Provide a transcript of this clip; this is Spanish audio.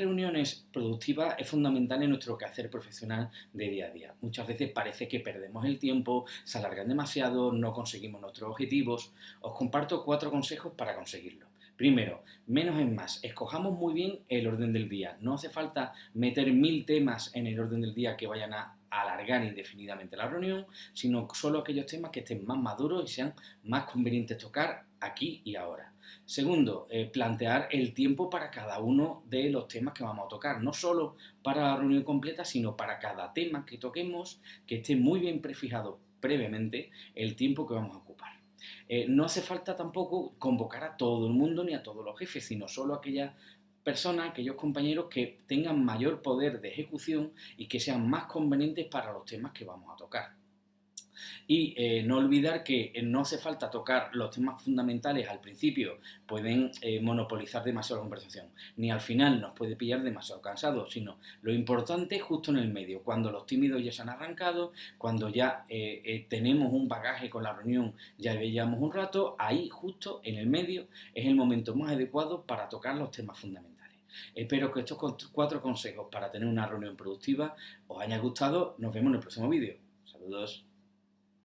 reuniones productivas es fundamental en nuestro quehacer profesional de día a día. Muchas veces parece que perdemos el tiempo, se alargan demasiado, no conseguimos nuestros objetivos. Os comparto cuatro consejos para conseguirlo. Primero, menos es más. Escojamos muy bien el orden del día. No hace falta meter mil temas en el orden del día que vayan a alargar indefinidamente la reunión, sino solo aquellos temas que estén más maduros y sean más convenientes tocar aquí y ahora. Segundo, eh, plantear el tiempo para cada uno de los temas que vamos a tocar, no solo para la reunión completa, sino para cada tema que toquemos, que esté muy bien prefijado previamente el tiempo que vamos a ocupar. Eh, no hace falta tampoco convocar a todo el mundo ni a todos los jefes, sino solo a aquellas personas, aquellos compañeros que tengan mayor poder de ejecución y que sean más convenientes para los temas que vamos a tocar. Y eh, no olvidar que eh, no hace falta tocar los temas fundamentales al principio, pueden eh, monopolizar demasiado la conversación, ni al final nos puede pillar demasiado cansado, sino lo importante es justo en el medio, cuando los tímidos ya se han arrancado, cuando ya tenemos un bagaje con la reunión, ya veíamos un rato, ahí justo en el medio es el momento más adecuado para tocar los temas fundamentales. Espero que estos cuatro consejos para tener una reunión productiva os hayan gustado. Nos vemos en el próximo vídeo. Saludos.